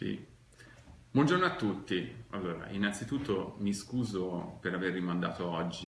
Sì. Buongiorno a tutti. Allora, innanzitutto mi scuso per aver rimandato oggi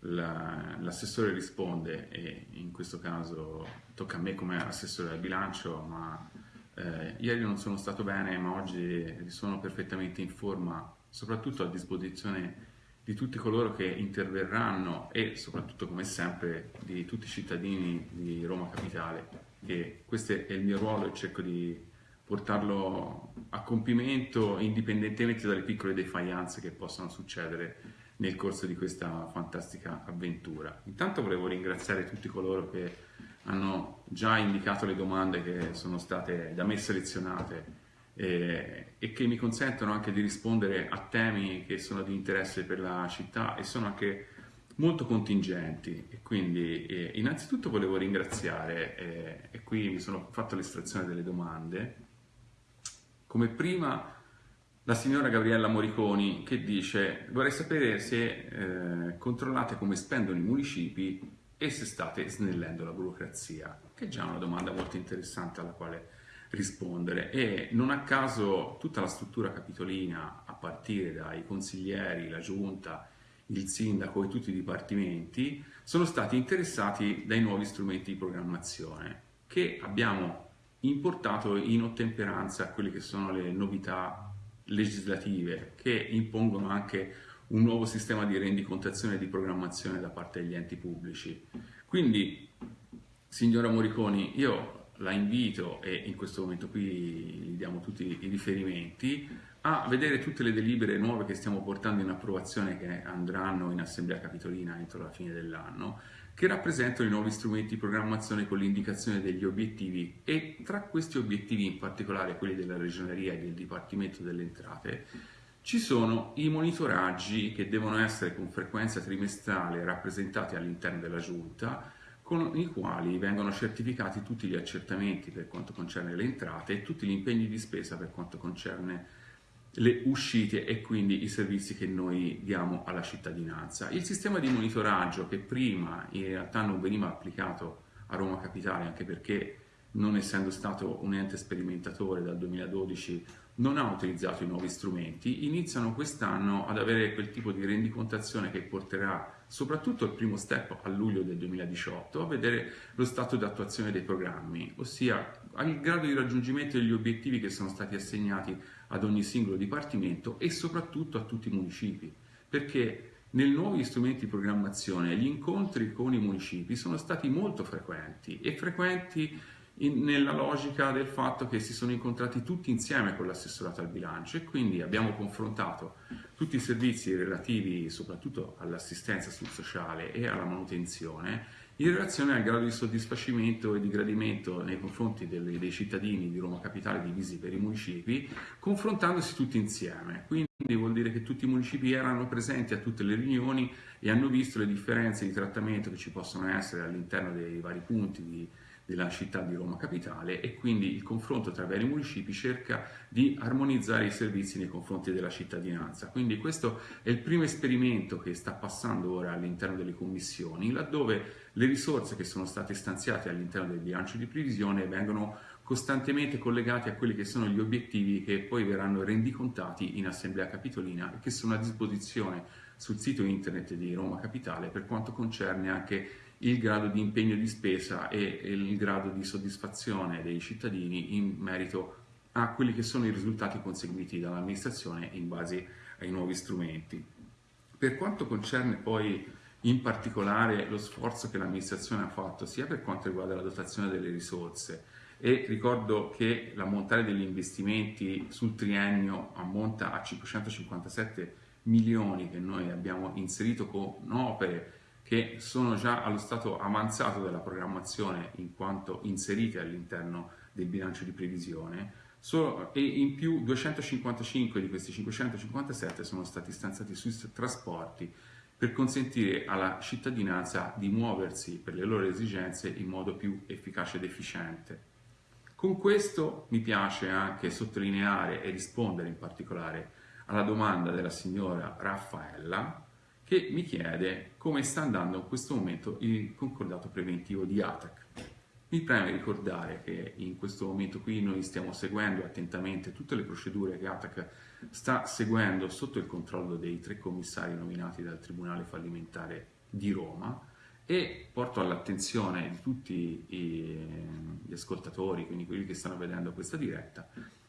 l'assessore risponde e in questo caso tocca a me come assessore al bilancio, ma eh, ieri non sono stato bene, ma oggi sono perfettamente in forma, soprattutto a disposizione di tutti coloro che interverranno e soprattutto come sempre di tutti i cittadini di Roma Capitale, che questo è il mio ruolo e cerco di portarlo a compimento indipendentemente dalle piccole defianze che possono succedere nel corso di questa fantastica avventura. Intanto volevo ringraziare tutti coloro che hanno già indicato le domande che sono state da me selezionate eh, e che mi consentono anche di rispondere a temi che sono di interesse per la città e sono anche molto contingenti e quindi eh, innanzitutto volevo ringraziare eh, e qui mi sono fatto l'estrazione delle domande come prima la signora Gabriella Moriconi che dice vorrei sapere se eh, controllate come spendono i municipi e se state snellendo la burocrazia, che è già una domanda molto interessante alla quale rispondere. E non a caso tutta la struttura capitolina a partire dai consiglieri, la giunta, il sindaco e tutti i dipartimenti sono stati interessati dai nuovi strumenti di programmazione che abbiamo importato in ottemperanza a quelle che sono le novità legislative che impongono anche un nuovo sistema di rendicontazione e di programmazione da parte degli enti pubblici. Quindi, signora Moriconi, io la invito, e in questo momento qui gli diamo tutti i riferimenti, a vedere tutte le delibere nuove che stiamo portando in approvazione che andranno in Assemblea Capitolina entro la fine dell'anno che rappresentano i nuovi strumenti di programmazione con l'indicazione degli obiettivi e tra questi obiettivi, in particolare quelli della Regioneria e del Dipartimento delle Entrate, ci sono i monitoraggi che devono essere con frequenza trimestrale rappresentati all'interno della Giunta, con i quali vengono certificati tutti gli accertamenti per quanto concerne le entrate e tutti gli impegni di spesa per quanto concerne le uscite e quindi i servizi che noi diamo alla cittadinanza. Il sistema di monitoraggio che prima in realtà non veniva applicato a Roma Capitale anche perché non essendo stato un ente sperimentatore dal 2012 non ha utilizzato i nuovi strumenti, iniziano quest'anno ad avere quel tipo di rendicontazione che porterà soprattutto il primo step a luglio del 2018 a vedere lo stato di attuazione dei programmi, ossia al grado di raggiungimento degli obiettivi che sono stati assegnati ad ogni singolo dipartimento e soprattutto a tutti i municipi, perché nei nuovi strumenti di programmazione gli incontri con i municipi sono stati molto frequenti e frequenti in, nella logica del fatto che si sono incontrati tutti insieme con l'assessorato al bilancio e quindi abbiamo confrontato tutti i servizi relativi soprattutto all'assistenza sul sociale e alla manutenzione in relazione al grado di soddisfacimento e di gradimento nei confronti delle, dei cittadini di Roma Capitale divisi per i municipi, confrontandosi tutti insieme. Quindi vuol dire che tutti i municipi erano presenti a tutte le riunioni e hanno visto le differenze di trattamento che ci possono essere all'interno dei vari punti di, della città di Roma Capitale e quindi il confronto tra i vari municipi cerca di armonizzare i servizi nei confronti della cittadinanza. Quindi questo è il primo esperimento che sta passando ora all'interno delle commissioni, laddove le risorse che sono state stanziate all'interno del bilancio di previsione vengono costantemente collegate a quelli che sono gli obiettivi che poi verranno rendicontati in Assemblea Capitolina e che sono a disposizione sul sito internet di Roma Capitale per quanto concerne anche il grado di impegno di spesa e il grado di soddisfazione dei cittadini in merito a quelli che sono i risultati conseguiti dall'amministrazione in base ai nuovi strumenti. Per quanto concerne poi in particolare lo sforzo che l'amministrazione ha fatto sia per quanto riguarda la dotazione delle risorse e ricordo che l'ammontare degli investimenti sul triennio ammonta a 557 milioni che noi abbiamo inserito con opere che sono già allo stato avanzato della programmazione in quanto inserite all'interno del bilancio di previsione e in più 255 di questi 557 sono stati stanziati sui trasporti per consentire alla cittadinanza di muoversi per le loro esigenze in modo più efficace ed efficiente. Con questo mi piace anche sottolineare e rispondere in particolare alla domanda della signora Raffaella che mi chiede come sta andando in questo momento il concordato preventivo di ATAC. Mi preme ricordare che in questo momento qui noi stiamo seguendo attentamente tutte le procedure che ATAC sta seguendo sotto il controllo dei tre commissari nominati dal Tribunale fallimentare di Roma e porto all'attenzione di tutti gli ascoltatori, quindi quelli che stanno vedendo questa diretta,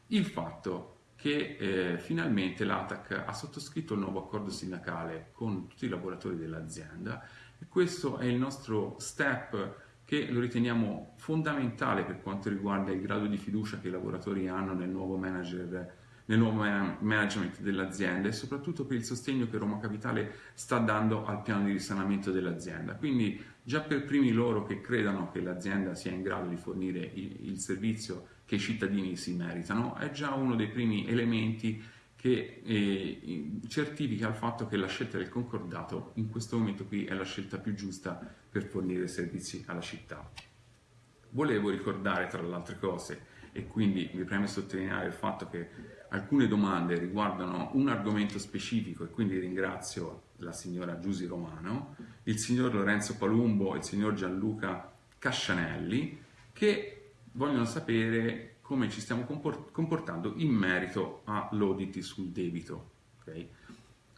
il fatto che eh, finalmente l'ATAC ha sottoscritto il nuovo accordo sindacale con tutti i lavoratori dell'azienda e questo è il nostro step che lo riteniamo fondamentale per quanto riguarda il grado di fiducia che i lavoratori hanno nel nuovo, manager, nel nuovo management dell'azienda e soprattutto per il sostegno che Roma Capitale sta dando al piano di risanamento dell'azienda. Quindi già per primi loro che credano che l'azienda sia in grado di fornire il, il servizio che i cittadini si meritano è già uno dei primi elementi che eh, certifica il fatto che la scelta del concordato in questo momento qui è la scelta più giusta per fornire servizi alla città. Volevo ricordare tra le altre cose e quindi mi preme sottolineare il fatto che alcune domande riguardano un argomento specifico e quindi ringrazio la signora Giusi Romano, il signor Lorenzo Palumbo e il signor Gianluca Cascianelli che vogliono sapere come ci stiamo comportando in merito all'audit sul debito. Okay?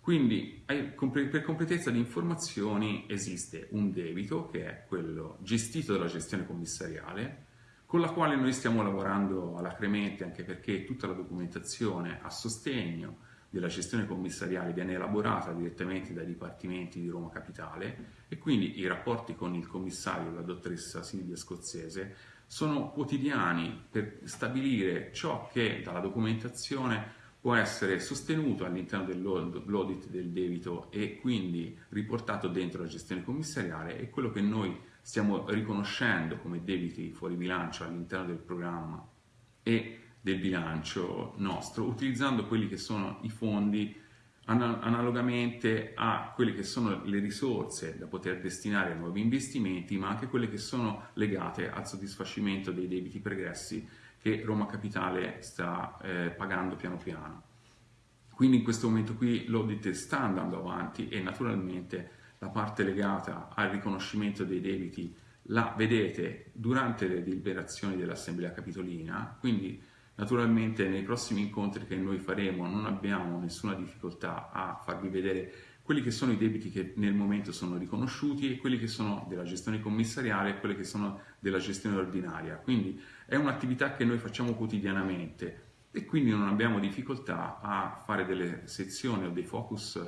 Quindi per completezza di informazioni esiste un debito che è quello gestito dalla gestione commissariale con la quale noi stiamo lavorando alacremente anche perché tutta la documentazione a sostegno della gestione commissariale viene elaborata direttamente dai dipartimenti di Roma Capitale e quindi i rapporti con il commissario, la dottoressa Silvia Scozzese, sono quotidiani per stabilire ciò che dalla documentazione può essere sostenuto all'interno dell'audit del debito e quindi riportato dentro la gestione commissariale e quello che noi stiamo riconoscendo come debiti fuori bilancio all'interno del programma e del bilancio nostro, utilizzando quelli che sono i fondi analogamente a quelle che sono le risorse da poter destinare a nuovi investimenti, ma anche quelle che sono legate al soddisfacimento dei debiti pregressi che Roma Capitale sta eh, pagando piano piano. Quindi in questo momento qui l'audit sta andando avanti e naturalmente la parte legata al riconoscimento dei debiti la vedete durante le deliberazioni dell'Assemblea Capitolina, quindi Naturalmente nei prossimi incontri che noi faremo non abbiamo nessuna difficoltà a farvi vedere quelli che sono i debiti che nel momento sono riconosciuti e quelli che sono della gestione commissariale e quelli che sono della gestione ordinaria. Quindi è un'attività che noi facciamo quotidianamente e quindi non abbiamo difficoltà a fare delle sezioni o dei focus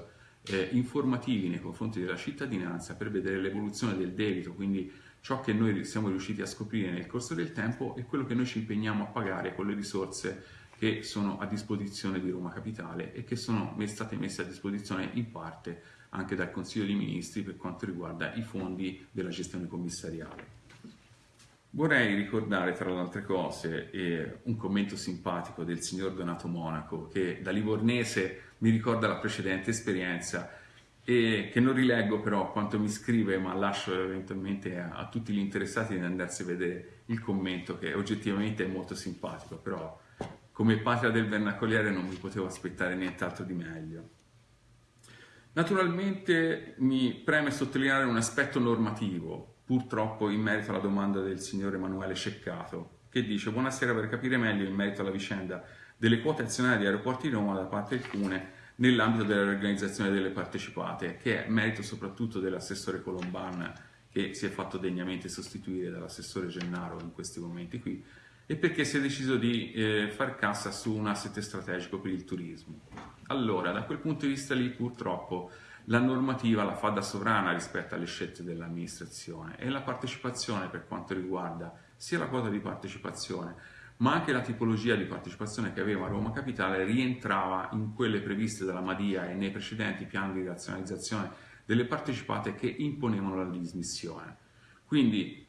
eh, informativi nei confronti della cittadinanza per vedere l'evoluzione del debito, quindi ciò che noi siamo riusciti a scoprire nel corso del tempo e quello che noi ci impegniamo a pagare con le risorse che sono a disposizione di Roma Capitale e che sono state messe a disposizione in parte anche dal Consiglio dei Ministri per quanto riguarda i fondi della gestione commissariale. Vorrei ricordare tra le altre cose eh, un commento simpatico del signor Donato Monaco che da livornese mi ricorda la precedente esperienza e che non rileggo però quanto mi scrive ma lascio eventualmente a, a, tutti gli interessati di andarsi a vedere il commento che oggettivamente è molto simpatico però come patria del vernacoliere non mi potevo aspettare nient'altro di meglio. Naturalmente mi preme sottolineare un aspetto normativo purtroppo in merito alla domanda del signor Emanuele Ceccato che dice buonasera per capire meglio in merito alla vicenda delle quote azionarie di aeroporti di Roma da parte del Cune nell'ambito della riorganizzazione delle partecipate, che è merito soprattutto dell'assessore Colomban che si è fatto degnamente sostituire dall'assessore Gennaro in questi momenti qui, e perché si è deciso di eh, far cassa su un asset strategico per il turismo. Allora, da quel punto di vista lì purtroppo la normativa la fa da sovrana rispetto alle scelte dell'amministrazione e la partecipazione per quanto riguarda sia la quota di partecipazione ma anche la tipologia di partecipazione che aveva Roma Capitale rientrava in quelle previste dalla Madia e nei precedenti piani di razionalizzazione delle partecipate che imponevano la dismissione. Quindi,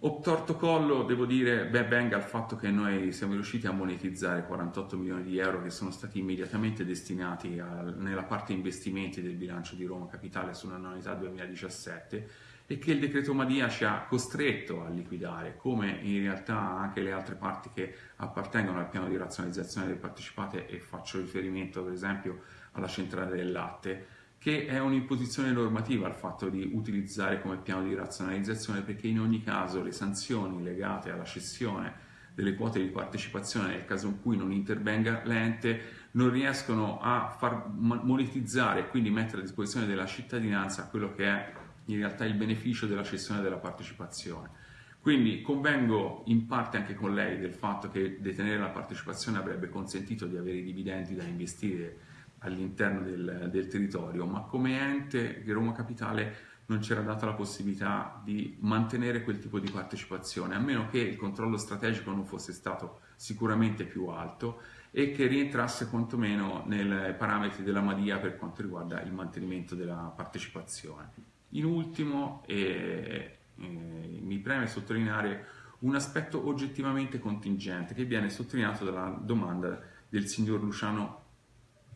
obtorto collo, devo dire, beh, venga il fatto che noi siamo riusciti a monetizzare 48 milioni di euro che sono stati immediatamente destinati a, nella parte investimenti del bilancio di Roma Capitale sull'annualità 2017 e che il decreto Madia ci ha costretto a liquidare, come in realtà anche le altre parti che appartengono al piano di razionalizzazione delle partecipate e faccio riferimento per esempio alla centrale del latte, che è un'imposizione normativa il fatto di utilizzare come piano di razionalizzazione perché in ogni caso le sanzioni legate alla cessione delle quote di partecipazione nel caso in cui non intervenga l'ente non riescono a far monetizzare e quindi mettere a disposizione della cittadinanza quello che è in realtà il beneficio della cessione della partecipazione. Quindi convengo in parte anche con lei del fatto che detenere la partecipazione avrebbe consentito di avere i dividendi da investire all'interno del, del territorio, ma come ente Roma Capitale non c'era data la possibilità di mantenere quel tipo di partecipazione, a meno che il controllo strategico non fosse stato sicuramente più alto e che rientrasse quantomeno nei parametri della Madia per quanto riguarda il mantenimento della partecipazione. In ultimo, eh, eh, mi preme sottolineare un aspetto oggettivamente contingente che viene sottolineato dalla domanda del signor Luciano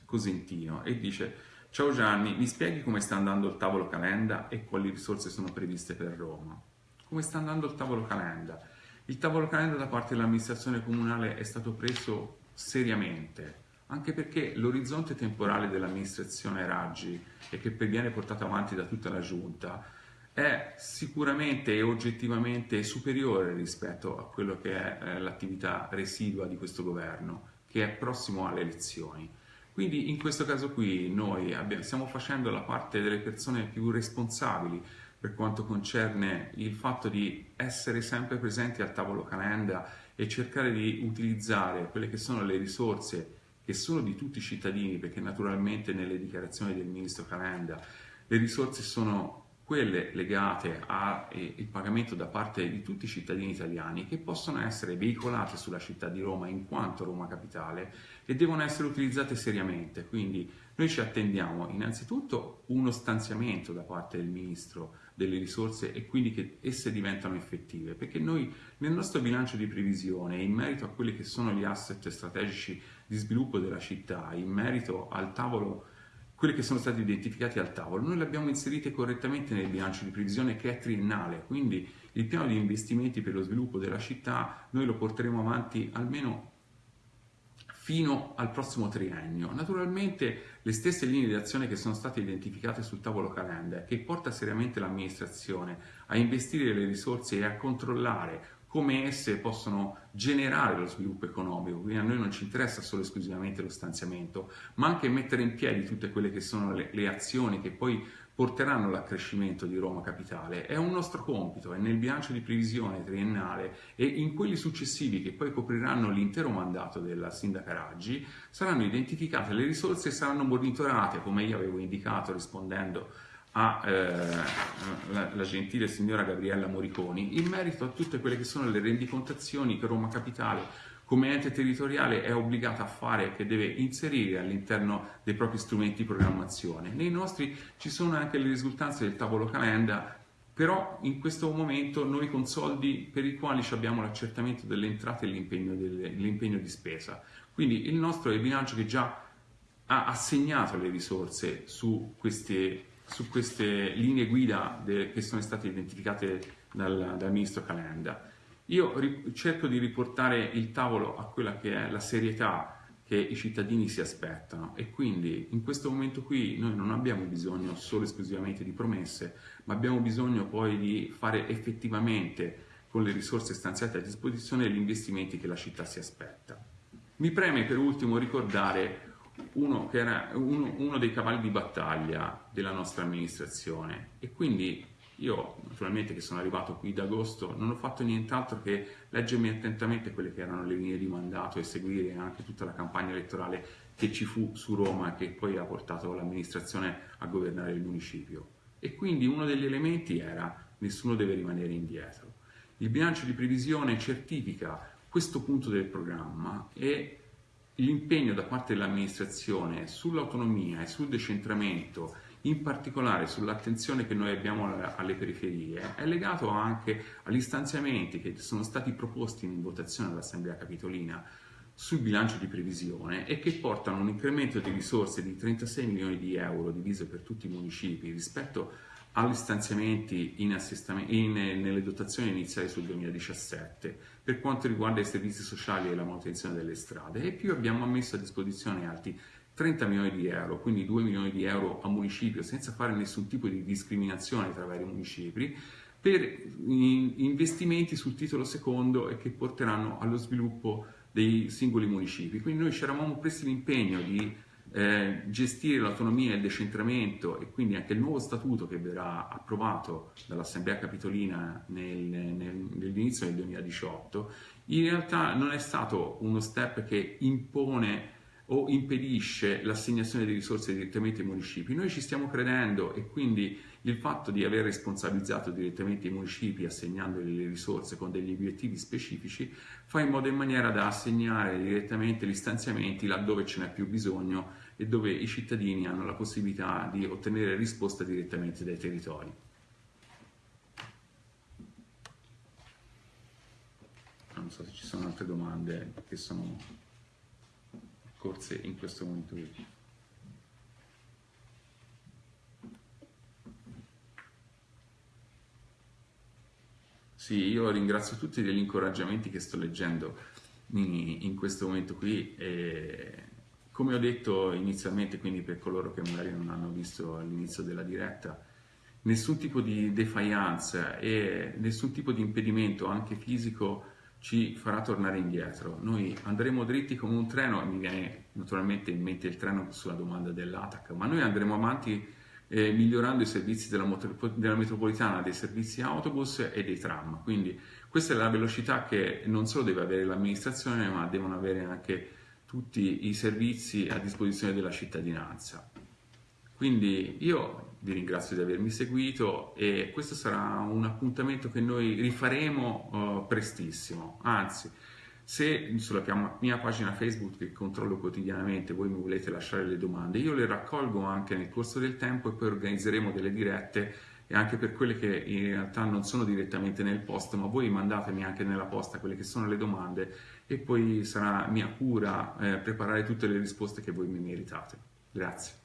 Cosentino e dice Ciao Gianni, mi spieghi come sta andando il tavolo Calenda e quali risorse sono previste per Roma? Come sta andando il tavolo Calenda? Il tavolo Calenda da parte dell'amministrazione comunale è stato preso seriamente, anche perché l'orizzonte temporale dell'amministrazione Raggi e che viene portato avanti da tutta la giunta è sicuramente e oggettivamente superiore rispetto a quello che è eh, l'attività residua di questo governo, che è prossimo alle elezioni. Quindi in questo caso qui noi abbiamo, stiamo facendo la parte delle persone più responsabili per quanto concerne il fatto di essere sempre presenti al tavolo calenda e cercare di utilizzare quelle che sono le risorse che sono di tutti i cittadini, perché naturalmente nelle dichiarazioni del ministro Calenda le risorse sono quelle legate al pagamento da parte di tutti i cittadini italiani che possono essere veicolate sulla città di Roma in quanto Roma capitale e devono essere utilizzate seriamente. Quindi noi ci attendiamo innanzitutto uno stanziamento da parte del Ministro delle risorse e quindi che esse diventano effettive, perché noi nel nostro bilancio di previsione, in merito a quelli che sono gli asset strategici di sviluppo della città, in merito al tavolo quelli che sono stati identificati al tavolo, noi li abbiamo inseriti correttamente nel bilancio di previsione che è triennale, quindi il piano di investimenti per lo sviluppo della città noi lo porteremo avanti almeno fino al prossimo triennio. Naturalmente le stesse linee di azione che sono state identificate sul tavolo calenda, che porta seriamente l'amministrazione a investire le risorse e a controllare come esse possono generare lo sviluppo economico, quindi a noi non ci interessa solo esclusivamente lo stanziamento, ma anche mettere in piedi tutte quelle che sono le, le azioni che poi porteranno all'accrescimento di Roma Capitale. È un nostro compito, è nel bilancio di previsione triennale e in quelli successivi che poi copriranno l'intero mandato della Sindaca Raggi saranno identificate le risorse e saranno monitorate, come io avevo indicato rispondendo alla eh, gentile signora Gabriella Moriconi in merito a tutte quelle che sono le rendicontazioni che Roma Capitale come ente territoriale è obbligata a fare, che deve inserire all'interno dei propri strumenti di programmazione. Nei nostri ci sono anche le risultanze del tavolo calenda, però in questo momento noi con soldi per i quali abbiamo l'accertamento delle entrate e l'impegno di spesa. Quindi il nostro è il bilancio che già ha assegnato le risorse su queste su queste linee guida de, che sono state identificate dal, dal ministro Calenda. Io cerco di riportare il tavolo a quella che è la serietà che i cittadini si aspettano e quindi in questo momento qui noi non abbiamo bisogno solo esclusivamente di promesse, ma abbiamo bisogno poi di fare effettivamente con le risorse stanziate a disposizione gli investimenti che la città si aspetta. Mi preme per ultimo ricordare uno, che era uno, uno dei cavalli di battaglia della nostra amministrazione e quindi io naturalmente che sono arrivato qui da agosto non ho fatto nient'altro che leggermi attentamente quelle che erano le linee di mandato e seguire anche tutta la campagna elettorale che ci fu su Roma e che poi ha portato l'amministrazione a governare il municipio. E quindi uno degli elementi era nessuno deve rimanere indietro. Il bilancio di previsione certifica questo punto del programma e l'impegno da parte dell'amministrazione sull'autonomia e sul decentramento, in particolare sull'attenzione che noi abbiamo alle periferie, è legato anche agli stanziamenti che sono stati proposti in votazione all'Assemblea Capitolina sul bilancio di previsione e che portano un incremento di risorse di 36 milioni di euro diviso per tutti i municipi rispetto agli stanziamenti in in, nelle dotazioni iniziali sul 2017 per quanto riguarda i servizi sociali e la manutenzione delle strade. E più abbiamo messo a disposizione altri 30 milioni di euro, quindi 2 milioni di euro a municipio, senza fare nessun tipo di discriminazione tra vari municipi, per investimenti sul titolo secondo e che porteranno allo sviluppo dei singoli municipi. Quindi noi ci eravamo presi l'impegno di eh, gestire l'autonomia e il decentramento e quindi anche il nuovo statuto che verrà approvato dall'Assemblea Capitolina nel, nel, nell'inizio del 2018, in realtà non è stato uno step che impone o impedisce l'assegnazione di risorse direttamente ai municipi. Noi ci stiamo credendo e quindi il fatto di aver responsabilizzato direttamente i municipi assegnandoli le risorse con degli obiettivi specifici fa in modo in maniera da assegnare direttamente gli stanziamenti laddove ce n'è più bisogno e dove i cittadini hanno la possibilità di ottenere risposte direttamente dai territori. Non so se ci sono altre domande che sono corse in questo qui. Sì, io ringrazio tutti degli incoraggiamenti che sto leggendo in, in questo momento qui. E, come ho detto inizialmente, quindi per coloro che magari non hanno visto all'inizio della diretta, nessun tipo di defiance e nessun tipo di impedimento, anche fisico, ci farà tornare indietro. Noi andremo dritti come un treno, mi viene naturalmente in mente il treno sulla domanda dell'ATAC, ma noi andremo avanti eh, migliorando i servizi della, della, metropolitana, dei servizi autobus e dei tram. Quindi questa è la velocità che non solo deve avere l'amministrazione, ma devono avere anche tutti i servizi a disposizione della cittadinanza. Quindi io vi ringrazio di avermi seguito e questo sarà un appuntamento che noi rifaremo uh, prestissimo, anzi se sulla mia pagina Facebook che controllo quotidianamente voi mi volete lasciare le domande, io le raccolgo anche nel corso del tempo e poi organizzeremo delle dirette e anche per quelle che in realtà non sono direttamente nel post, ma voi mandatemi anche nella posta quelle che sono le domande e poi sarà mia cura eh, preparare tutte le risposte che voi mi meritate. Grazie.